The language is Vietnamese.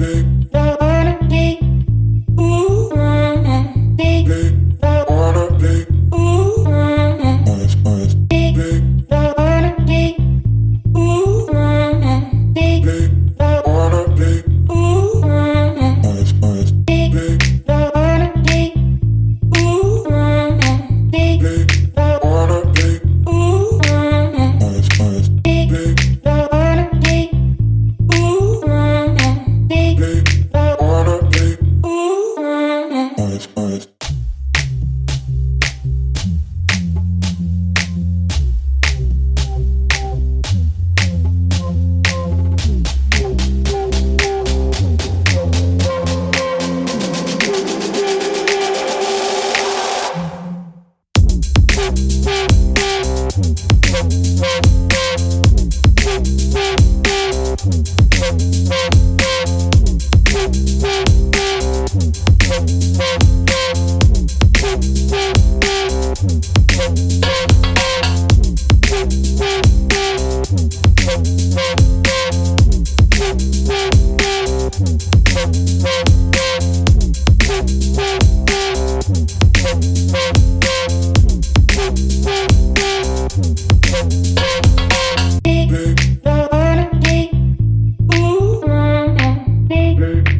baby. Thank you. word.